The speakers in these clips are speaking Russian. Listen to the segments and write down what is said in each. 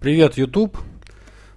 Привет, YouTube!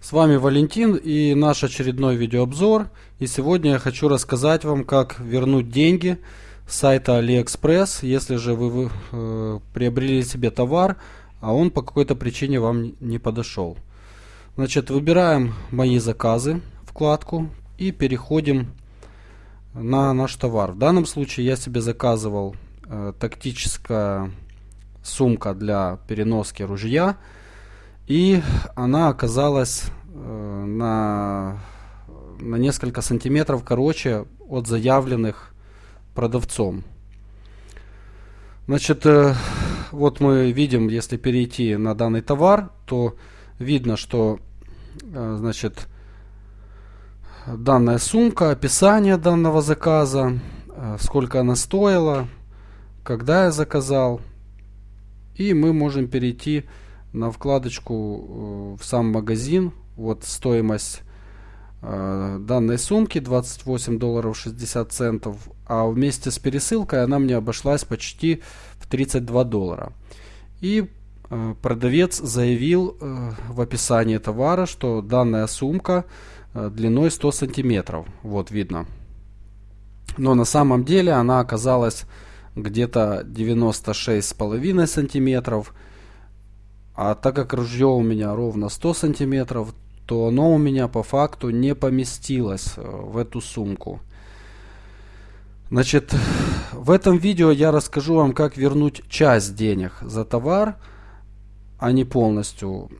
С вами Валентин и наш очередной видеообзор. И сегодня я хочу рассказать вам, как вернуть деньги с сайта AliExpress, если же вы э, приобрели себе товар, а он по какой-то причине вам не подошел. Значит, выбираем «Мои заказы» вкладку и переходим на наш товар. В данном случае я себе заказывал э, тактическая сумка для переноски ружья – и она оказалась э, на, на несколько сантиметров короче от заявленных продавцом. Значит, э, вот мы видим, если перейти на данный товар, то видно, что э, значит, данная сумка, описание данного заказа, э, сколько она стоила, когда я заказал. И мы можем перейти на вкладочку э, в сам магазин. Вот стоимость э, данной сумки 28 долларов 60 центов, а вместе с пересылкой она мне обошлась почти в 32 доллара. И э, продавец заявил в описании товара, что данная сумка длиной 100 сантиметров. Вот видно. Но на самом деле она оказалась где-то 96,5 сантиметров. А так как ружье у меня ровно 100 сантиметров, то оно у меня по факту не поместилось э, в эту сумку. Значит, в этом видео я расскажу вам, как вернуть часть денег за товар, а не полностью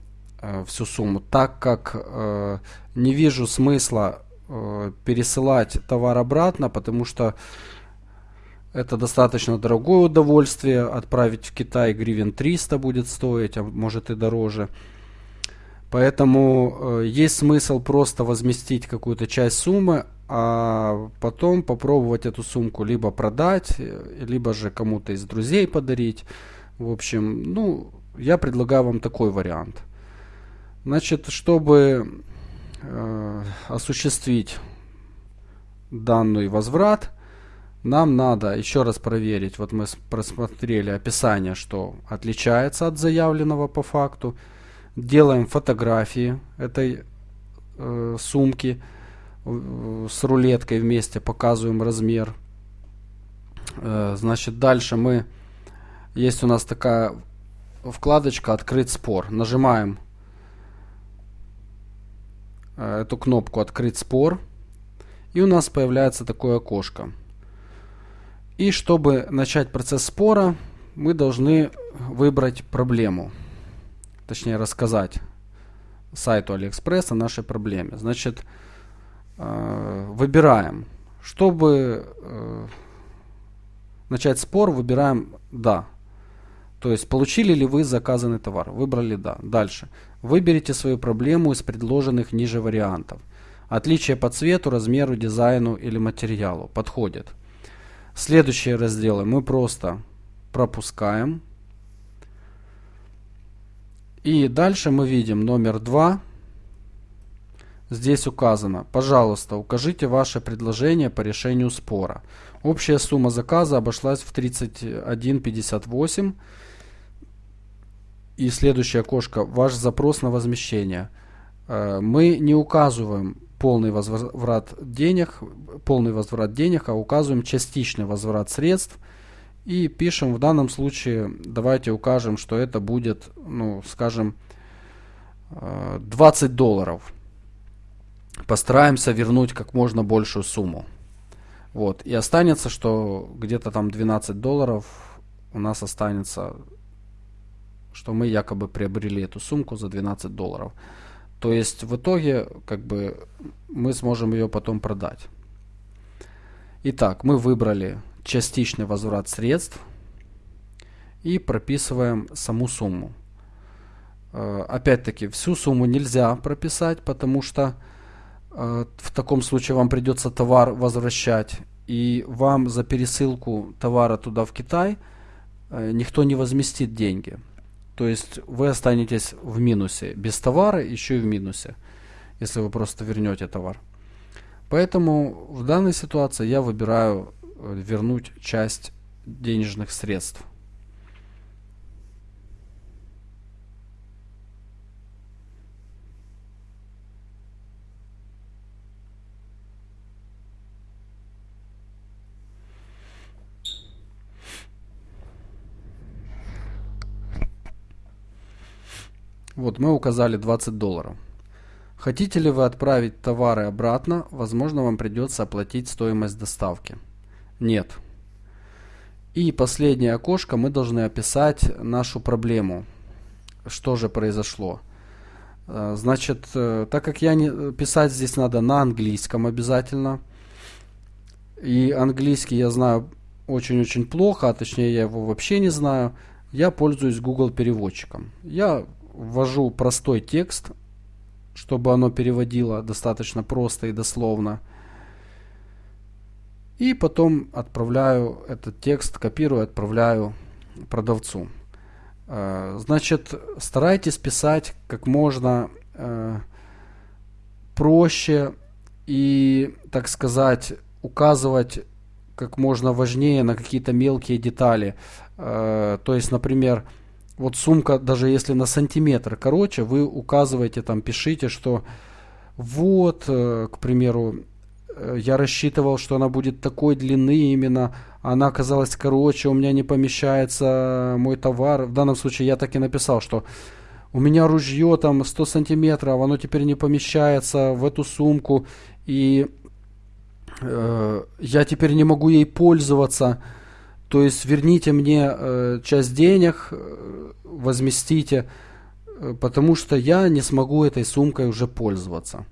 э, всю сумму, так как э, не вижу смысла э, пересылать товар обратно, потому что это достаточно дорогое удовольствие. Отправить в Китай гривен 300 будет стоить, а может и дороже. Поэтому э, есть смысл просто возместить какую-то часть суммы, а потом попробовать эту сумку либо продать, э, либо же кому-то из друзей подарить. В общем, ну, я предлагаю вам такой вариант. Значит, чтобы э, осуществить данный возврат, нам надо еще раз проверить, вот мы просмотрели описание, что отличается от заявленного по факту. Делаем фотографии этой э, сумки с рулеткой вместе, показываем размер. Э, значит, дальше мы, есть у нас такая вкладочка «Открыть спор». Нажимаем э, эту кнопку «Открыть спор». И у нас появляется такое окошко. И чтобы начать процесс спора, мы должны выбрать проблему. Точнее рассказать сайту Алиэкспресс о нашей проблеме. Значит, э, выбираем. Чтобы э, начать спор, выбираем «Да». То есть, получили ли вы заказанный товар? Выбрали «Да». Дальше. Выберите свою проблему из предложенных ниже вариантов. Отличие по цвету, размеру, дизайну или материалу. Подходит. Следующие разделы мы просто пропускаем. И дальше мы видим номер 2. Здесь указано, пожалуйста, укажите ваше предложение по решению спора. Общая сумма заказа обошлась в 31,58. И следующее окошко, ваш запрос на возмещение. Э, мы не указываем полный возврат денег, полный возврат денег, а указываем частичный возврат средств. И пишем в данном случае, давайте укажем, что это будет, ну, скажем, 20 э, долларов. Постараемся вернуть как можно большую сумму. Вот. И останется, что где-то там 12 долларов у нас останется, что мы якобы приобрели эту сумку за 12 долларов. То есть в итоге как бы мы сможем ее потом продать. Итак, мы выбрали частичный возврат средств и прописываем саму сумму. Э, опять-таки, всю сумму нельзя прописать, потому что э, в таком случае вам придется товар возвращать, и вам за пересылку товара туда в Китай э, никто не возместит деньги. То есть вы останетесь в минусе. Без товара еще и в минусе, если вы просто вернете товар. Поэтому в данной ситуации я выбираю э, вернуть часть денежных средств. Вот мы указали 20 долларов. Хотите ли вы отправить товары обратно, возможно вам придется оплатить стоимость доставки. Нет. И последнее окошко мы должны описать нашу проблему. Что же произошло? Э, значит, э, так как я не писать здесь надо на английском обязательно. И английский я знаю очень-очень плохо, а точнее я его вообще не знаю. Я пользуюсь Google переводчиком. Я ввожу простой текст, чтобы оно переводило достаточно просто и дословно. И потом отправляю этот текст, копирую, отправляю продавцу. Э, значит, старайтесь писать как можно э, проще и, так сказать, указывать как можно важнее на какие-то мелкие детали. Э, то есть, например, вот сумка, даже если на сантиметр короче, вы указываете там, пишите, что вот, к примеру, я рассчитывал, что она будет такой длины именно, она оказалась короче, у меня не помещается мой товар. В данном случае я так и написал, что у меня ружье там 100 сантиметров, оно теперь не помещается в эту сумку, и э, я теперь не могу ей пользоваться. То есть верните мне э, часть денег, э, возместите, э, потому что я не смогу этой сумкой уже пользоваться.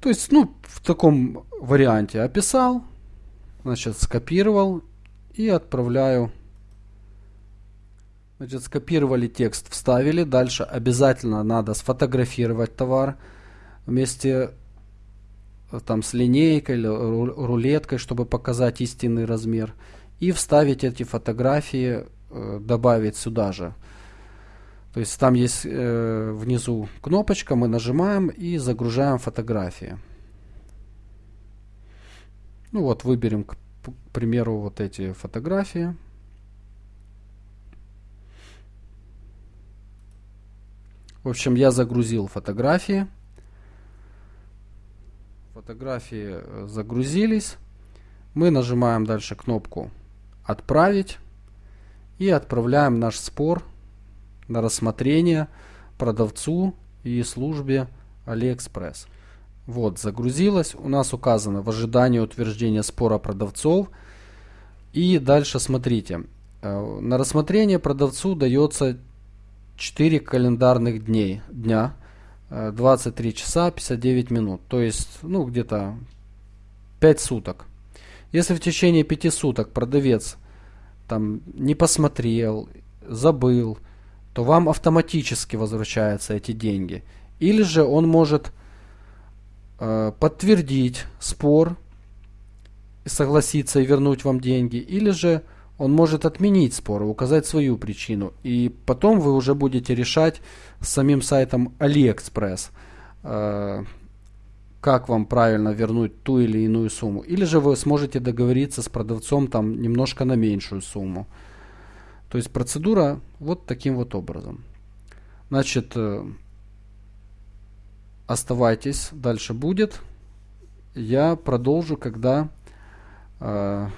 То есть, ну, в таком варианте описал, значит, скопировал и отправляю. Значит, скопировали текст, вставили. Дальше обязательно надо сфотографировать товар вместе э, там с линейкой или рулеткой, чтобы показать истинный размер. И вставить эти фотографии, э, добавить сюда же. То есть там есть э, внизу кнопочка, мы нажимаем и загружаем фотографии. Ну вот, выберем, к, примеру, вот эти фотографии. В общем, я загрузил фотографии. Фотографии э, загрузились. Мы нажимаем дальше кнопку «Отправить» и отправляем наш спор на рассмотрение продавцу и службе AliExpress. Вот, загрузилось. У нас указано в ожидании утверждения спора продавцов. И дальше смотрите. Э, на рассмотрение продавцу дается 4 календарных дней, дня, 23 э, часа 59 минут. То есть, ну, где-то 5 суток. Если в течение 5 суток продавец там не посмотрел, забыл, то вам автоматически возвращаются эти деньги. Или же он может э, подтвердить спор, согласиться и вернуть вам деньги, или же он может отменить спор указать свою причину. И потом вы уже будете решать с самим сайтом AliExpress, э, как вам правильно вернуть ту или иную сумму. Или же вы сможете договориться с продавцом там немножко на меньшую сумму. То есть процедура вот таким вот образом. Значит, э, оставайтесь, дальше будет. Я продолжу, когда э,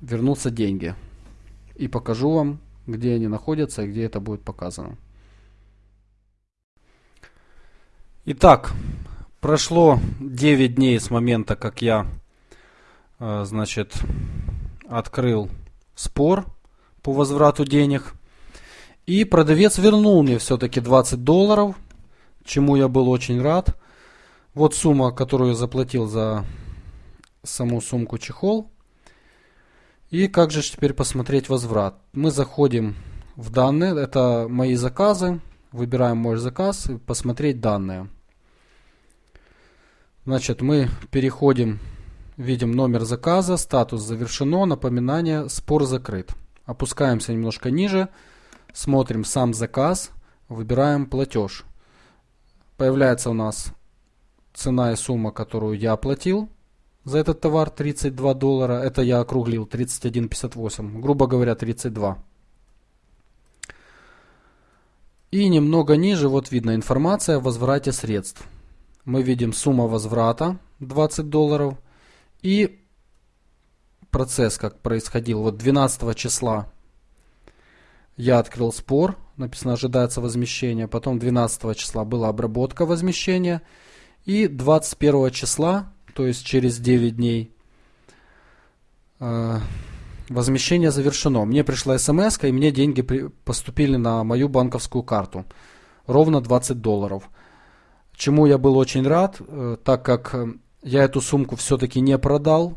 вернутся деньги. И покажу вам, где они находятся и где это будет показано. Итак, прошло 9 дней с момента, как я, э, значит, открыл спор по возврату денег. И продавец вернул мне все-таки 20 долларов, чему я был очень рад. Вот сумма, которую я заплатил за саму сумку чехол. И как же теперь посмотреть возврат? Мы заходим в данные, это мои заказы, выбираем мой заказ и посмотреть данные. Значит, мы переходим, видим номер заказа, статус завершено, напоминание, спор закрыт. Опускаемся немножко ниже, смотрим сам заказ, выбираем платеж. Появляется у нас цена и сумма, которую я оплатил за этот товар 32 доллара. Это я округлил 31,58, грубо говоря 32. И немного ниже вот видно информация о возврате средств. Мы видим сумма возврата 20 долларов и процесс как происходил. Вот 12 числа я открыл спор написано ожидается возмещение. Потом 12 числа была обработка возмещения. И 21 числа, то есть через 9 дней, э, возмещение завершено. Мне пришла смс, и мне деньги поступили на мою банковскую карту. Ровно 20 долларов. Чему я был очень рад, э, так как э, я эту сумку все-таки не продал,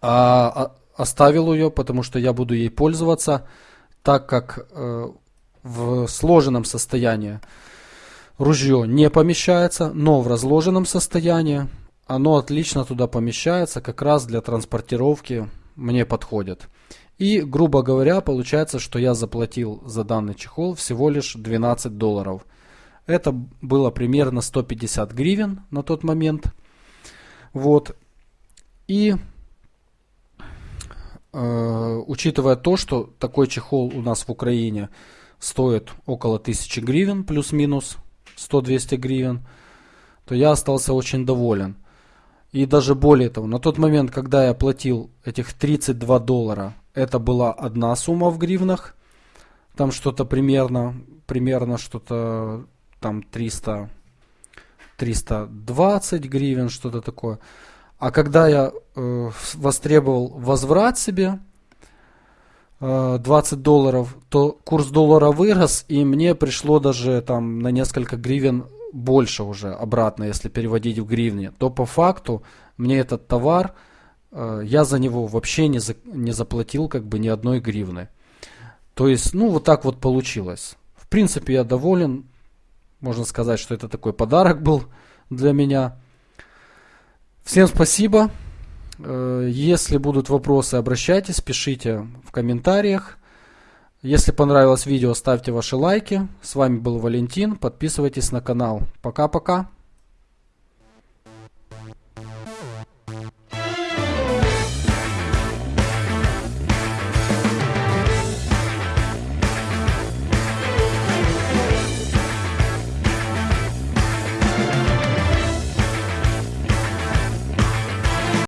а, а оставил ее, потому что я буду ей пользоваться, так как э, в сложенном состоянии ружье не помещается, но в разложенном состоянии оно отлично туда помещается, как раз для транспортировки мне подходит. И, грубо говоря, получается, что я заплатил за данный чехол всего лишь 12 долларов. Это было примерно 150 гривен на тот момент. Вот. И э, учитывая то, что такой чехол у нас в Украине стоит около 1000 гривен, плюс-минус 100-200 гривен, то я остался очень доволен. И даже более того, на тот момент, когда я платил этих 32 доллара, это была одна сумма в гривнах. Там что-то примерно, примерно что-то там 300, 320 гривен, что-то такое. А когда я э, востребовал возврат себе э, 20 долларов, то курс доллара вырос, и мне пришло даже там на несколько гривен больше уже обратно, если переводить в гривни, то по факту мне этот товар, э, я за него вообще не, за, не заплатил как бы ни одной гривны. То есть, ну, вот так вот получилось. В принципе, я доволен. Можно сказать, что это такой подарок был для меня. Всем спасибо. Э, если будут вопросы, обращайтесь, пишите в комментариях. Если понравилось видео, ставьте ваши лайки. С вами был Валентин. Подписывайтесь на канал. Пока-пока.